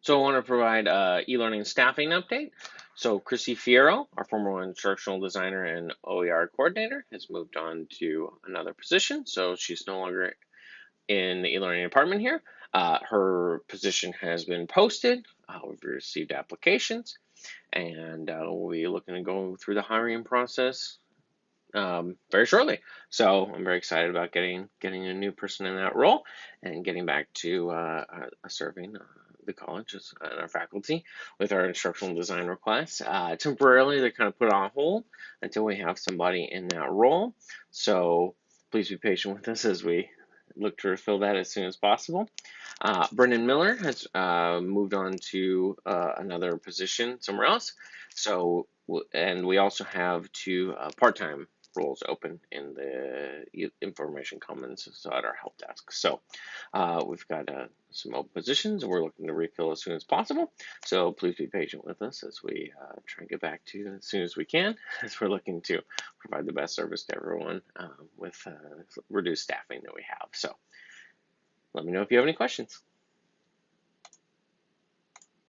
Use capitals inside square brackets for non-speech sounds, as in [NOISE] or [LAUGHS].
So I want to provide a e-learning staffing update. So Chrissy Fierro, our former instructional designer and OER coordinator, has moved on to another position. So she's no longer in the e-learning department here. Uh, her position has been posted. Uh, we've received applications, and uh, we'll be looking to go through the hiring process um, very shortly. So I'm very excited about getting getting a new person in that role and getting back to uh, uh, serving uh, the college and our faculty with our instructional design requests. Uh, temporarily, they're kind of put on hold until we have somebody in that role. So please be patient with us as we look to fill that as soon as possible. Uh, Brendan Miller has uh, moved on to uh, another position somewhere else. So, and we also have two uh, part-time roles open in the information commons so at our help desk. So uh, we've got uh, some open positions and we're looking to refill as soon as possible. So please be patient with us as we uh, try and get back to you as soon as we can [LAUGHS] as we're looking to provide the best service to everyone uh, with uh, reduced staffing that we have. So let me know if you have any questions.